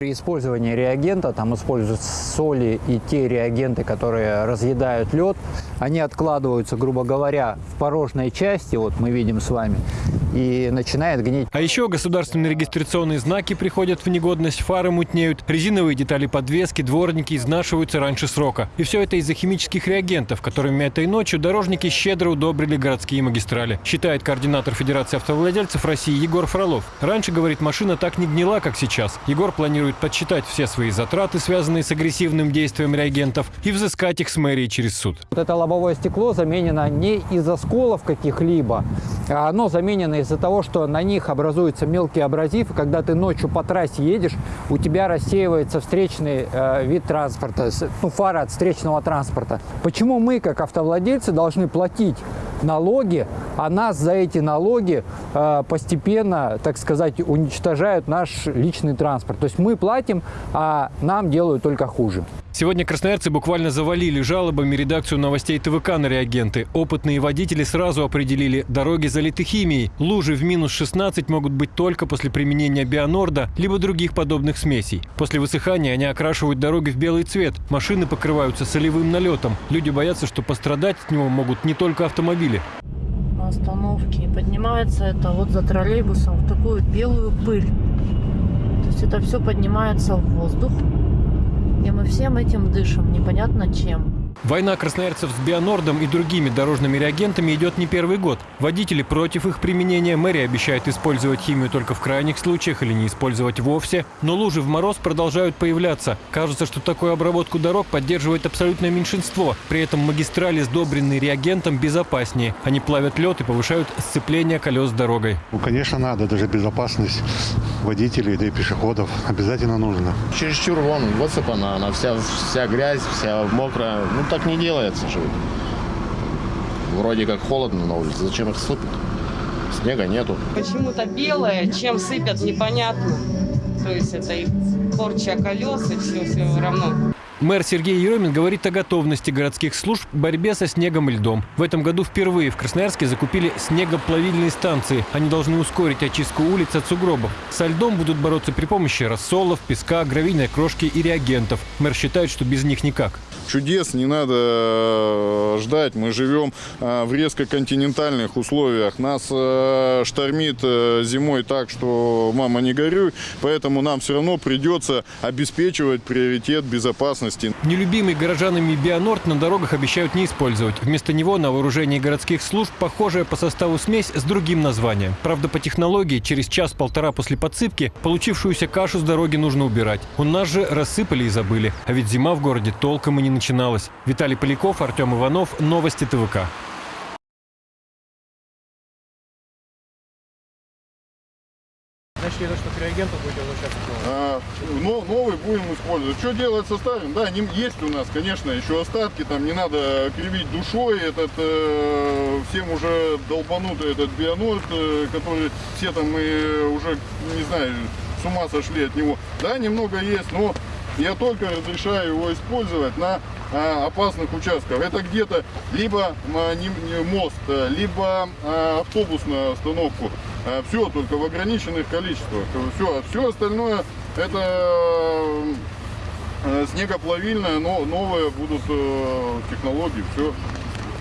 При использовании реагента там используют соли и те реагенты, которые разъедают лед. Они откладываются, грубо говоря, в порожной части, вот мы видим с вами, и начинает гнить. А еще государственные регистрационные знаки приходят в негодность, фары мутнеют, резиновые детали подвески, дворники изнашиваются раньше срока. И все это из-за химических реагентов, которыми этой ночью дорожники щедро удобрили городские магистрали. Считает координатор Федерации автовладельцев России Егор Фролов. Раньше, говорит, машина так не гнила, как сейчас. Егор планирует подсчитать все свои затраты, связанные с агрессивным действием реагентов, и взыскать их с мэрии через суд. Вот это лобовое стекло заменено не из осколов каких-либо, а оно заменено из-за того, что на них образуется мелкий абразив, и когда ты ночью по трассе едешь, у тебя рассеивается встречный э, вид транспорта, ну, фара от встречного транспорта. Почему мы, как автовладельцы, должны платить налоги, а нас за эти налоги э, постепенно, так сказать, уничтожают наш личный транспорт. То есть мы платим, а нам делают только хуже. Сегодня красноярцы буквально завалили жалобами редакцию новостей ТВК на реагенты. Опытные водители сразу определили, дороги залиты химией. Лужи в минус 16 могут быть только после применения бионорда, либо других подобных смесей. После высыхания они окрашивают дороги в белый цвет. Машины покрываются солевым налетом. Люди боятся, что пострадать от него могут не только автомобили. на остановке. Поднимается это вот за троллейбусом в такую белую пыль. То есть это все поднимается в воздух. И мы всем этим дышим, непонятно чем. Война красноярцев с бионордом и другими дорожными реагентами идет не первый год. Водители против их применения. Мэрия обещает использовать химию только в крайних случаях или не использовать вовсе. Но лужи в мороз продолжают появляться. Кажется, что такую обработку дорог поддерживает абсолютное меньшинство. При этом магистрали, сдобренные реагентом, безопаснее. Они плавят лед и повышают сцепление колес с дорогой. Ну, конечно, надо. Даже безопасность водителей, да и пешеходов обязательно нужно. Чересчур вон высыпана, она вся, вся грязь, вся мокрая. Ну так не делается же. Вроде как холодно на улице, зачем их сыпать? Снега нету. Почему-то белое, чем сыпят, непонятно. То есть это и порча колес, и все, все равно. Мэр Сергей Еремин говорит о готовности городских служб к борьбе со снегом и льдом. В этом году впервые в Красноярске закупили снегоплавильные станции. Они должны ускорить очистку улиц от сугробов. Со льдом будут бороться при помощи рассолов, песка, гравийной крошки и реагентов. Мэр считает, что без них никак. Чудес не надо э, ждать. Мы живем э, в резко континентальных условиях. Нас э, штормит зимой так, что мама не горюй. Поэтому нам все равно придется обеспечивать приоритет безопасности. Нелюбимый горожанами Бионорд на дорогах обещают не использовать. Вместо него на вооружении городских служб похожая по составу смесь с другим названием. Правда, по технологии через час-полтора после подсыпки получившуюся кашу с дороги нужно убирать. У нас же рассыпали и забыли. А ведь зима в городе толком и не начиналась. Виталий Поляков, Артем Иванов. Новости ТВК. А, но, новый будем использовать. Что делать со старым? Да, не- есть у нас, конечно, еще остатки. Там не надо кривить душой. Этот э, всем уже долбанутый этот бионорд, э, который все там и уже, не знаю, с ума сошли от него. Да, немного есть, но я только разрешаю его использовать на а, опасных участках. Это где-то либо а, мост, а, либо автобусную остановку. Все только в ограниченных количествах. Все, все остальное это э, снегоплавильное, но новые будут э, технологии. Все.